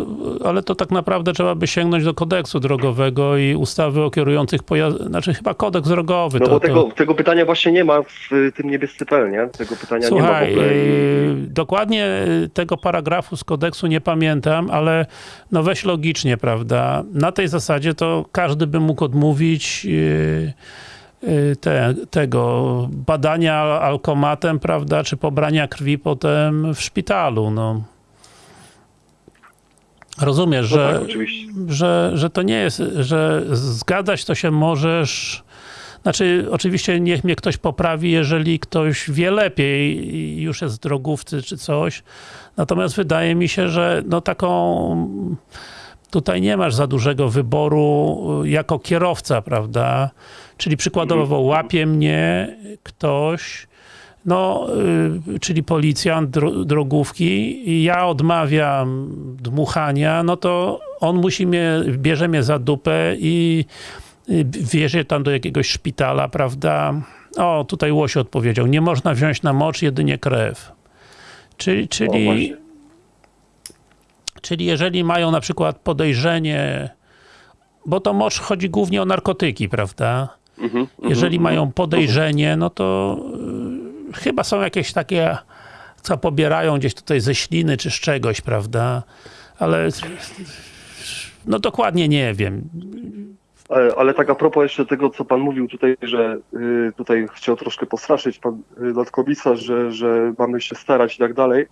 ale to tak naprawdę trzeba by sięgnąć do kodeksu drogowego i ustawy o kierujących pojazdami, znaczy chyba kodeks drogowy. No to, bo to... tego, tego pytania właśnie nie ma w tym niebiescy.pl, nie? Tego pytania nie ma w Słuchaj, ogóle. Yy, dokładnie tego paragrafu z kodeksu nie pamiętam, ale no weź logicznie, prawda? Na tej zasadzie to każdy by mógł odmówić yy, te, tego badania al- alkomatem, prawda, czy pobrania krwi potem w szpitalu, no. Rozumiesz, No że, tak, że, że to nie jest, że zgadzać to się możesz znaczy, oczywiście niech mnie ktoś poprawi, jeżeli ktoś wie lepiej i już jest drogówcy czy coś. Natomiast wydaje mi się, że no taką tutaj nie masz za dużego wyboru y, jako kierowca, prawda? Czyli przykładowo łapie mnie ktoś, no, y, czyli policjant dro, drogówki i ja odmawiam dmuchania, no to on musi mnie, bierze mnie za dupę i y, wiezie tam do jakiegoś szpitala, prawda? O, tutaj Łoś odpowiedział, nie można wziąć na mocz, jedynie krew. Czyli, czyli, czyli jeżeli mają na przykład podejrzenie, bo to mocz chodzi głównie o narkotyki, prawda? Mhm, Jeżeli mhm, mają podejrzenie, no to y, chyba są jakieś takie, co pobierają gdzieś tutaj ze śliny czy z czegoś, prawda? Ale no dokładnie nie wiem. Ale, ale tak a propos jeszcze tego, co pan mówił tutaj, że y, tutaj chciał troszkę postraszyć pan y, nadkomisarz, że, że mamy się starać i tak dalej.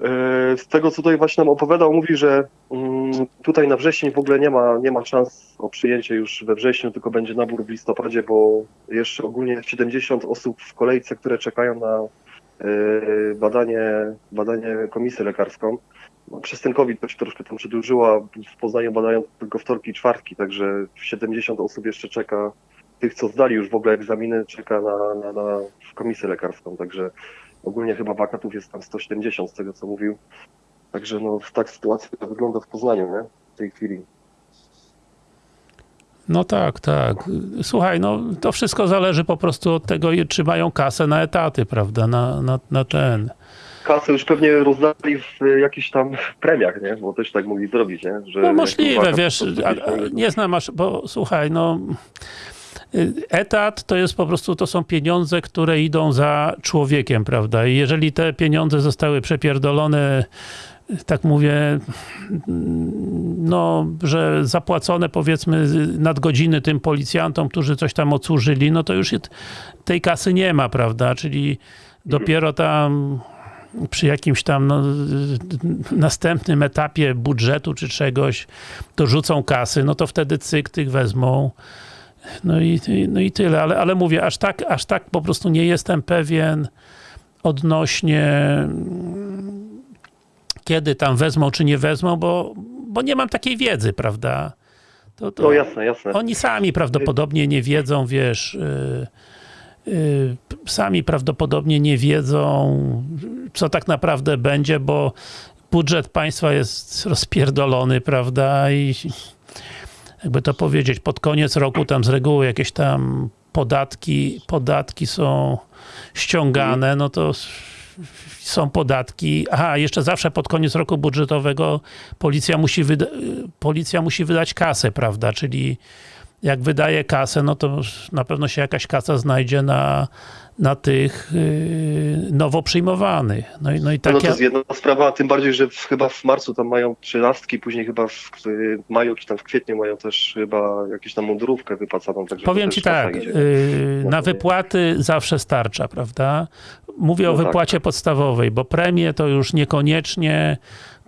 Y, z tego, co tutaj właśnie nam opowiadał, mówi, że mm, tutaj na wrzesień w ogóle nie ma, nie ma szans o przyjęcie już we wrześniu, tylko będzie nabór w listopadzie, bo jeszcze ogólnie 70 osób w kolejce, które czekają na y, badanie, badanie komisję lekarską. No, przez ten COVID to się troszkę tam przedłużyło, a w Poznaniu badają tylko wtorki i czwartki, także 70 osób jeszcze czeka, tych co zdali już w ogóle egzaminy, czeka na, na, na komisję lekarską, także ogólnie chyba wakatów jest tam 170 z tego co mówił. Także no tak sytuacja wygląda w Poznaniu, nie? W tej chwili. No tak, tak. Słuchaj, no to wszystko zależy po prostu od tego, czy mają kasę na etaty, prawda? Na, na, na ten. Kasę już pewnie rozdali w jakichś tam premiach, nie? Bo też tak mogli zrobić, nie? Że No możliwe, wakat, wiesz, nie znam aż, bo słuchaj, no etat to jest po prostu, to są pieniądze, które idą za człowiekiem, prawda? I jeżeli te pieniądze zostały przepierdolone, tak mówię, no, że zapłacone powiedzmy nadgodziny tym policjantom, którzy coś tam odsłużyli, no to już tej kasy nie ma, prawda? Czyli dopiero tam przy jakimś tam no, następnym etapie budżetu czy czegoś dorzucą kasy, no to wtedy cyk tych wezmą. No i, no i tyle, ale, ale mówię, aż tak, aż tak po prostu nie jestem pewien odnośnie mm, kiedy tam wezmą czy nie wezmą, bo, bo nie mam takiej wiedzy, prawda? To, to No jasne, jasne. oni sami prawdopodobnie nie wiedzą, wiesz, y, y, sami prawdopodobnie nie wiedzą, co tak naprawdę będzie, bo budżet państwa jest rozpierdolony, prawda, i jakby to powiedzieć, pod koniec roku tam z reguły jakieś tam podatki, podatki są ściągane, no to są podatki. Aha, jeszcze zawsze pod koniec roku budżetowego policja musi, policja musi wydać kasę, prawda? Czyli jak wydaje kasę, no to na pewno się jakaś kasa znajdzie na, na tych yy, nowo przyjmowanych. No i, no i No tak to ja, jest jedna sprawa, tym bardziej, że w, chyba w marcu tam mają trzynastki, później chyba w, w maju czy tam w kwietniu mają też chyba jakąś tam mundurówkę wypłacaną. Także to Powiem ci tak, yy, No na to wypłaty zawsze starcza, prawda? Mówię o No tak. wypłacie podstawowej, bo premie to już niekoniecznie,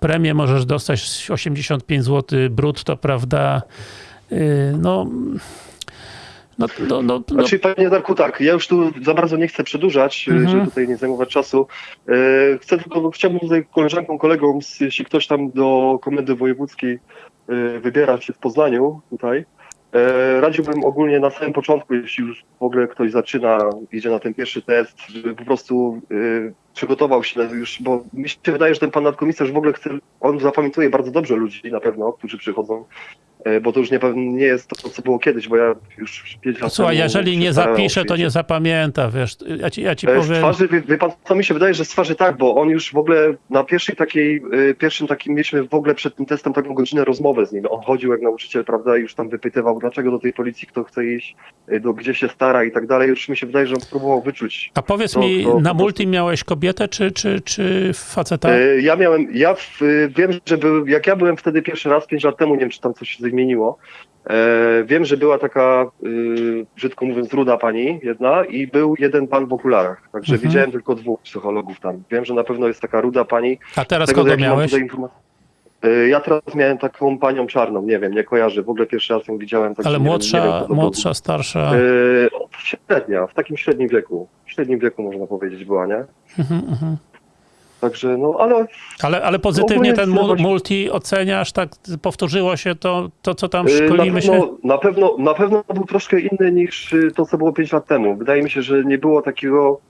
premię możesz dostać 85 zł brutto, prawda? Yy, no, no, no, no, no, Znaczy, panie Darku, tak, ja już tu za bardzo nie chcę przedłużać, Mhm. żeby tutaj nie zajmować czasu. E, chcę tylko, chciałbym tutaj koleżankom, kolegom, jeśli ktoś tam do komendy wojewódzkiej e, wybiera się w Poznaniu tutaj, e, radziłbym ogólnie na samym początku, jeśli już w ogóle ktoś zaczyna, idzie na ten pierwszy test, żeby po prostu e, przygotował się już, bo mi się wydaje, że ten pan nadkomisarz w ogóle chce, on zapamiętuje bardzo dobrze ludzi na pewno, którzy przychodzą, e, bo to już nie, nie jest to, co było kiedyś, bo ja już Słuchaj, jeżeli nie zapisze, to nie zapamięta, wiesz, ja ci, ja ci E, Z powiem... twarzy, wie, wie pan, co mi się wydaje, że z twarzy tak, bo on już w ogóle na pierwszej takiej, y, pierwszym takim mieliśmy w ogóle przed tym testem taką godzinę rozmowę z nim. On chodził jak nauczyciel, prawda, i już tam wypytywał, dlaczego do tej policji kto chce iść, do, gdzie się stara i tak dalej. Już mi się wydaje, że on próbował wyczuć. A powiedz to- mi, to na multi miałeś kobietę, czy, czy, czy faceta? E, Ja miałem, ja w, wiem, że był, jak ja byłem wtedy pierwszy raz, pięć lat temu, nie wiem, czy tam coś zmieniło, e, wiem, że była taka, y, brzydko mówiąc, ruda pani jedna i był jeden pan w okularach. Także Mhm. widziałem tylko dwóch psychologów tam. Wiem, że na pewno jest taka ruda pani. A teraz tego, kogo miałeś? E, Ja teraz miałem taką panią czarną, nie wiem, nie kojarzę, w ogóle pierwszy raz ją widziałem. także Ale nie wiem- nie młodsza, wiem, młodsza, starsza? E, Średnia, w takim średnim wieku. W średnim wieku można powiedzieć była, nie? Mhm, mhm. Także, no, ale Ale, ale pozytywnie ten multi oceniasz, tak powtórzyło się to, to co tam y, na szkolimy się? pewno, na, pewno, na pewno był troszkę inny niż y, to, co było 5 lat temu. Wydaje mi się, że nie było takiego,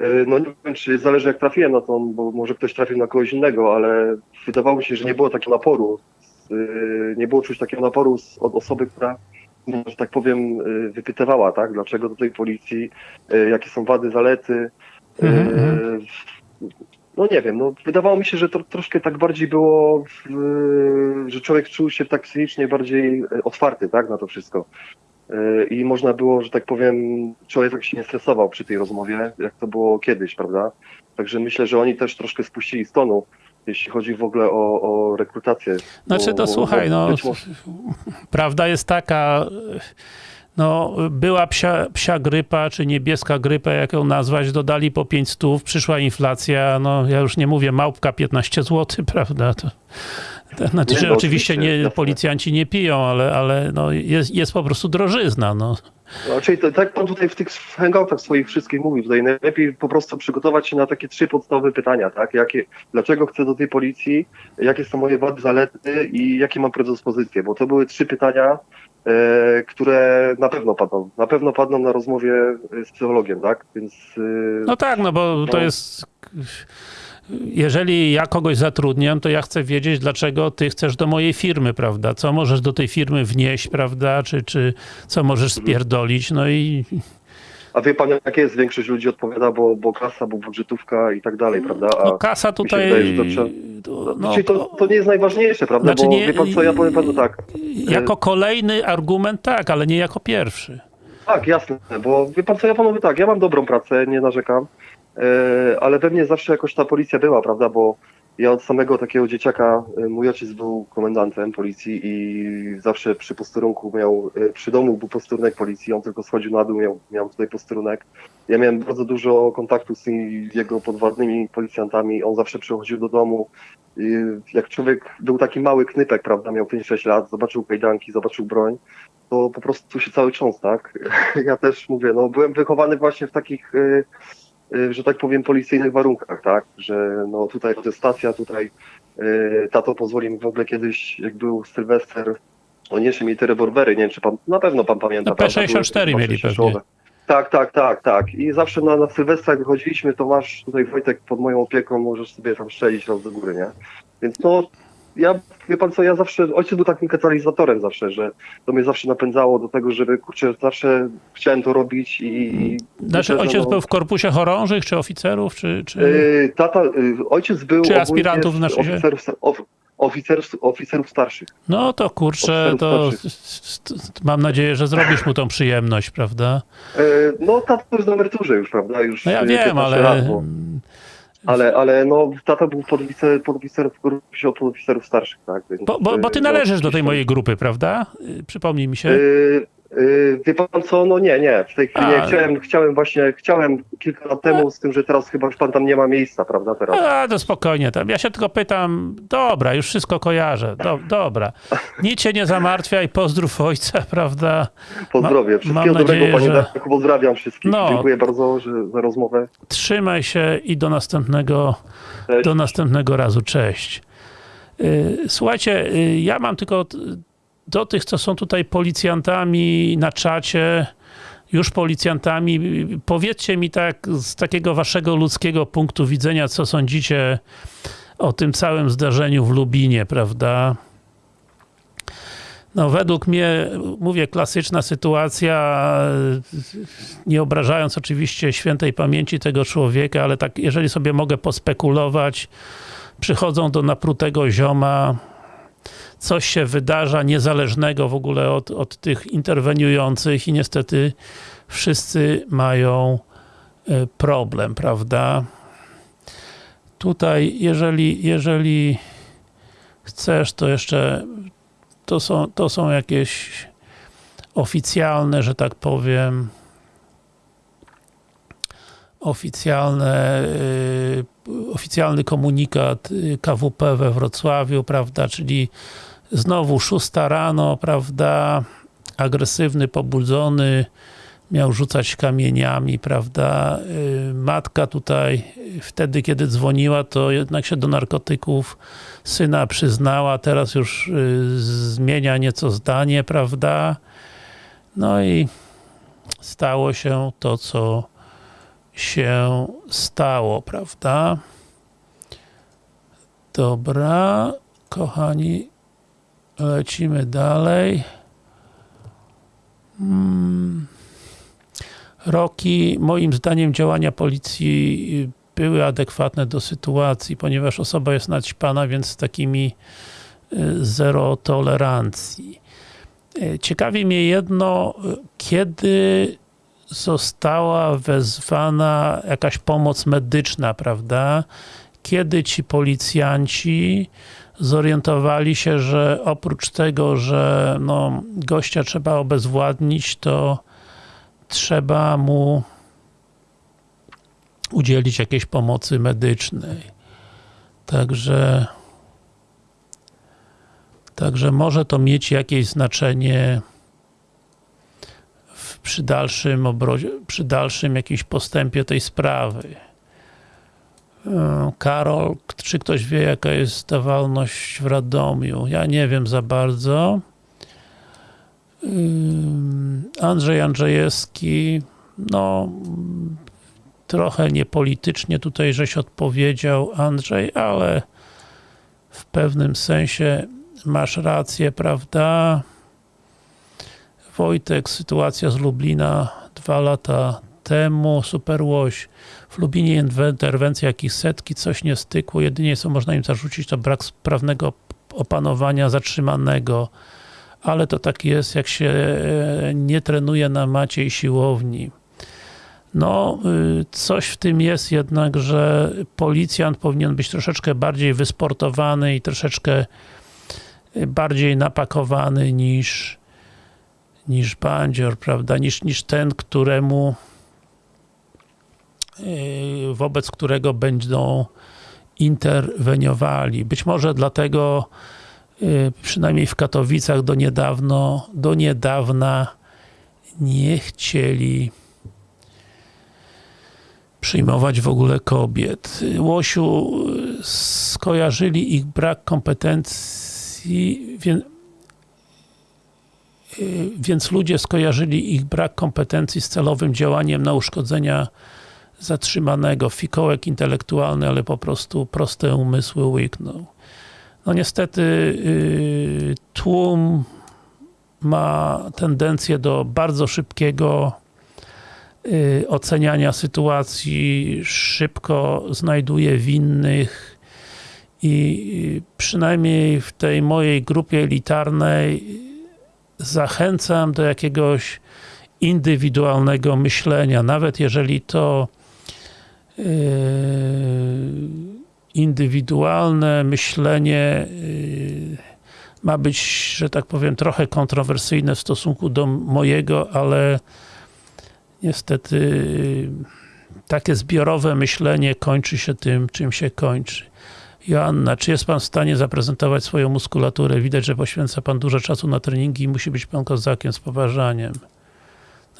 y, no nie wiem, czy zależy jak trafiłem na to, bo może ktoś trafił na kogoś innego, ale wydawało mi się, że nie było takiego naporu. Nie było czuć takiego naporu od osoby, która, że tak powiem, wypytywała, tak? Dlaczego do tej policji, jakie są wady, zalety. Mhm, mhm. No nie wiem, no wydawało mi się, że to troszkę tak bardziej było, w, że człowiek czuł się tak psychicznie bardziej e, otwarty, tak, na to wszystko. E, I można było, że tak powiem, człowiek tak się nie stresował przy tej rozmowie, jak to było kiedyś, prawda? Także myślę, że oni też troszkę spuścili z tonu, jeśli chodzi w ogóle o, o rekrutację. Znaczy to bo- słuchaj, bo no może- prawda jest taka, no była psia, psia grypa, czy niebieska grypa, jak ją nazwać, dodali po 5 stów, przyszła inflacja, no ja już nie mówię, małpka 15 zł, prawda, to, to znaczy, Nie, że no, oczywiście nie, policjanci nie piją, ale, ale no jest, jest po prostu drożyzna, no. No, to, tak pan tutaj w tych hangoutach swoich wszystkich mówił, tutaj najlepiej po prostu przygotować się na takie trzy podstawowe pytania, tak? Jakie, dlaczego chcę do tej policji, jakie są moje wady, zalety i jakie mam predyspozycje, bo to były trzy pytania, które na pewno padną, na pewno padną na rozmowie e, z psychologiem, tak? Więc e, No tak, no bo to No. jest. Jeżeli ja kogoś zatrudniam, to ja chcę wiedzieć, dlaczego ty chcesz do mojej firmy, prawda? Co możesz do tej firmy wnieść, prawda? Czy, czy co możesz spierdolić? No i a wie pan, jakie jest większość ludzi odpowiada, bo, bo kasa, bo budżetówka i tak dalej, prawda? A no, kasa tutaj. wydaje, to trzeba- no, no, to, to nie jest najważniejsze, prawda? Znaczy bo nie- wie pan co, ja powiem panu tak, jako kolejny argument, tak, ale nie jako pierwszy. Tak, jasne, bo wie pan co, ja panu tak, ja mam dobrą pracę, nie narzekam, e, ale we mnie zawsze jakoś ta policja była, prawda, bo ja od samego takiego dzieciaka, e, mój ojciec był komendantem policji i zawsze przy posterunku miał, e, przy domu był posterunek policji, on tylko schodził na dół, miał, miał tutaj posterunek. Ja miałem bardzo dużo kontaktu z tymi jego podwładnymi policjantami, on zawsze przychodził do domu, i jak człowiek był taki mały knypek, prawda, miał 5-6 lat, zobaczył kajdanki, zobaczył broń, to po prostu się cały cząs, tak? Ja też mówię, no byłem wychowany właśnie w takich, y, y, że tak powiem, policyjnych warunkach, tak? Że no tutaj protestacja, tutaj y, tato pozwoli mi w ogóle kiedyś, jak był Sylwester, on jeszcze mieli te rewolwery, nie wiem czy pan, na pewno pan pamięta. No, prawda? P64 Były mieli pewnie. Tak, tak, tak, tak. I zawsze na, na Sylwestrach wychodziliśmy, to masz tutaj Wojtek pod moją opieką, możesz sobie tam strzelić raz do góry, nie? Więc no, ja, wie pan co, ja zawsze, ojciec był takim katalizatorem zawsze, że to mnie zawsze napędzało do tego, żeby, kurczę, zawsze chciałem to robić i... Znaczy, myślę, ojciec no, był w korpusie chorążych, czy oficerów, czy. czy... y, tata, y, ojciec był Czy aspirantów, znaczy się? oficerów, of, oficerów, oficerów starszych. No to kurczę, to mam nadzieję, że zrobisz mu tą przyjemność, prawda? Y, no, tata jest na emeryturze już, prawda? Już No ja wiem, 15 ale. Lat, bo, ale, ale no, tata był podwicer, podwicer w grupie od oficerów starszych, tak? Więc, Bo, bo, bo ty y, należysz no, do tej mojej grupy, prawda? Y, Przypomnij mi się. Yy, wie pan co, no nie, nie, w tej chwili A. nie. Chciałem, chciałem właśnie, chciałem kilka lat temu, z tym, że teraz chyba już pan tam nie ma miejsca, prawda, teraz. A, to spokojnie tam. Ja się tylko pytam, dobra, już wszystko kojarzę. Do, dobra. Nic się nie zamartwiaj, pozdrów ojca, prawda? Pozdrowie, mam wszystkiego nadzieję, dobrego panie że- Darku, pozdrawiam wszystkich. No. Dziękuję bardzo że, za rozmowę. Trzymaj się i do następnego, Cześć. do następnego razu. Cześć. Y, Słuchajcie, y, ja mam tylko do tych, co są tutaj policjantami na czacie, już policjantami, powiedzcie mi tak z takiego waszego ludzkiego punktu widzenia, co sądzicie o tym całym zdarzeniu w Lubinie, prawda? No według mnie, mówię, klasyczna sytuacja, nie obrażając oczywiście świętej pamięci tego człowieka, ale tak, jeżeli sobie mogę pospekulować, przychodzą do naprutego zioma, coś się wydarza niezależnego w ogóle od, od tych interweniujących i niestety wszyscy mają e, problem, prawda? Tutaj, jeżeli, jeżeli chcesz, to jeszcze to są, to są jakieś oficjalne, że tak powiem, oficjalne, y, oficjalny komunikat y, KWP we Wrocławiu, prawda, czyli znowu szósta rano, prawda, agresywny, pobudzony miał rzucać kamieniami, prawda. Y, Matka tutaj y, wtedy, kiedy dzwoniła, to jednak się do narkotyków syna przyznała, teraz już y, zmienia nieco zdanie, prawda. No i stało się to, co się stało, prawda. Dobra, kochani, lecimy dalej. Hmm. Roki, moim zdaniem działania policji były adekwatne do sytuacji, ponieważ osoba jest naćpana, więc z takimi y, zero tolerancji. Y, Ciekawi mnie jedno, kiedy została wezwana jakaś pomoc medyczna, prawda? Kiedy ci policjanci zorientowali się, że oprócz tego, że no, gościa trzeba obezwładnić, to trzeba mu udzielić jakiejś pomocy medycznej. Także Także może to mieć jakieś znaczenie w, przy dalszym obrozie, przy dalszym jakimś postępie tej sprawy. E, Karol, czy ktoś wie jaka jest stawalność w Radomiu? Ja nie wiem za bardzo. Ym, Andrzej Andrzejewski, no trochę niepolitycznie tutaj żeś odpowiedział Andrzej, ale w pewnym sensie masz rację, prawda? Wojtek, sytuacja z Lublina dwa lata temu, Superłoś. W Lublinie interwencja jakieś setki, coś nie stykło, jedynie co można im zarzucić to brak sprawnego opanowania zatrzymanego. Ale to tak jest, jak się e, nie trenuje na macie i siłowni. No, y, coś w tym jest jednak, że policjant powinien być troszeczkę bardziej wysportowany i troszeczkę bardziej napakowany niż niż bandzior, prawda, niż, niż ten, któremu wobec którego będą interweniowali. Być może dlatego yy, przynajmniej w Katowicach do niedawno, do niedawna nie chcieli przyjmować w ogóle kobiet. Łosiu skojarzyli ich brak kompetencji, wie, więc ludzie skojarzyli ich brak kompetencji z celowym działaniem na uszkodzenia zatrzymanego. Fikołek intelektualny, ale po prostu proste umysły łyknął. No niestety yy, tłum ma tendencję do bardzo szybkiego yy, oceniania sytuacji, szybko znajduje winnych i przynajmniej w tej mojej grupie elitarnej zachęcam do jakiegoś indywidualnego myślenia, nawet jeżeli to indywidualne myślenie yy, ma być, że tak powiem, trochę kontrowersyjne w stosunku do mojego, ale niestety yy, takie zbiorowe myślenie kończy się tym, czym się kończy. Joanna, czy jest Pan w stanie zaprezentować swoją muskulaturę? Widać, że poświęca Pan dużo czasu na treningi i musi być Pan kozakiem z poważaniem.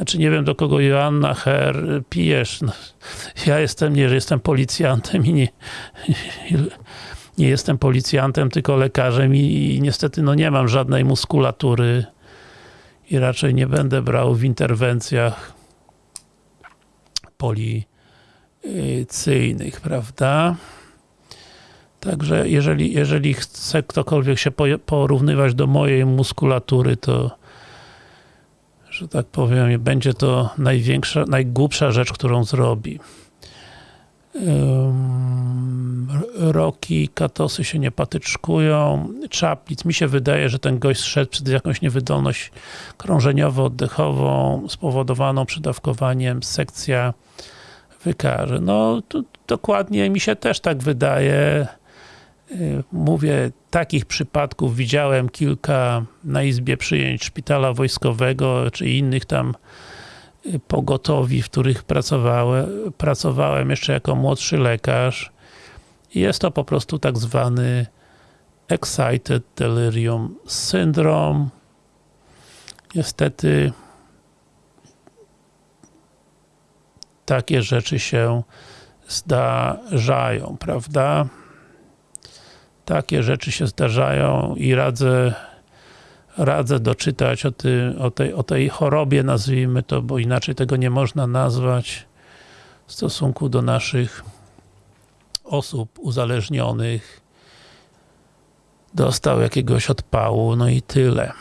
Znaczy nie wiem do kogo Joanna Her pijesz. No, ja jestem, nie, że jestem policjantem i nie, nie jestem policjantem, tylko lekarzem i, i niestety no nie mam żadnej muskulatury i raczej nie będę brał w interwencjach policyjnych, prawda? Także jeżeli, jeżeli chce ktokolwiek się porównywać do mojej muskulatury, to że tak powiem, będzie to największa, najgłupsza rzecz, którą zrobi. Roki, katosy się nie patyczkują. Czaplic, mi się wydaje, że ten gość szedł przez jakąś niewydolność krążeniowo-oddechową spowodowaną przydawkowaniem, sekcja wykaże. No, dokładnie mi się też tak wydaje. Mówię, takich przypadków widziałem kilka na izbie przyjęć szpitala wojskowego, czy innych tam pogotowi, w których pracowałem, pracowałem jeszcze jako młodszy lekarz. Jest to po prostu tak zwany Excited Delirium Syndrome. Niestety takie rzeczy się zdarzają, prawda? Takie rzeczy się zdarzają i radzę radzę doczytać o, ty, o, tej, o tej chorobie, nazwijmy to, bo inaczej tego nie można nazwać w stosunku do naszych osób uzależnionych. Dostał jakiegoś odpału, no i tyle.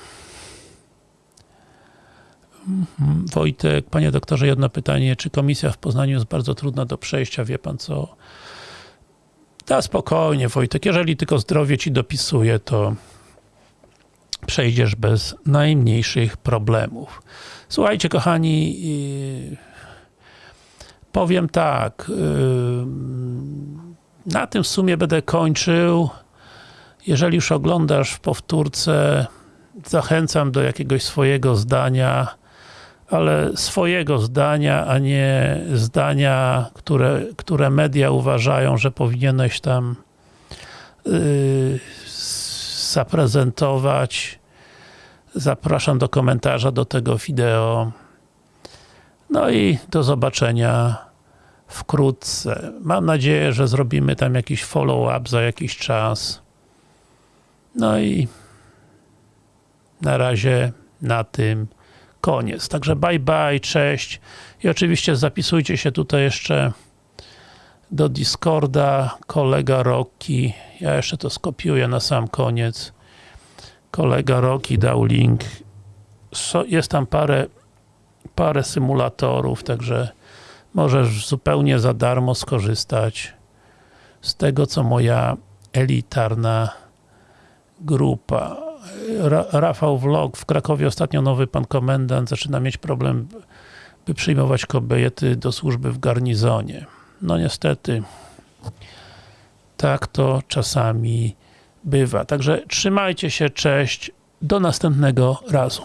Mhm. Wojtek, panie doktorze, jedno pytanie. Czy komisja w Poznaniu jest bardzo trudna do przejścia? Wie pan co? Da spokojnie, Wojtek. Jeżeli tylko zdrowie ci dopisuje, to przejdziesz bez najmniejszych problemów. Słuchajcie, kochani, powiem tak. Na tym w sumie będę kończył. Jeżeli już oglądasz w powtórce, zachęcam do jakiegoś swojego zdania, ale swojego zdania, a nie zdania, które, które media uważają, że powinieneś tam yy, zaprezentować. Zapraszam do komentarza do tego wideo. No i do zobaczenia wkrótce. Mam nadzieję, że zrobimy tam jakiś follow-up za jakiś czas. No i na razie na tym koniec. Także bye bye, cześć i oczywiście zapisujcie się tutaj jeszcze do Discorda, kolega Rocky, ja jeszcze to skopiuję na sam koniec. Kolega Rocky dał link. So, jest tam parę, parę symulatorów, także możesz zupełnie za darmo skorzystać z tego, co moja elitarna grupa. Ra Rafał Vlog, w Krakowie ostatnio nowy pan komendant zaczyna mieć problem, by przyjmować kobiety do służby w garnizonie. No niestety, tak to czasami bywa. Także trzymajcie się, cześć, do następnego razu.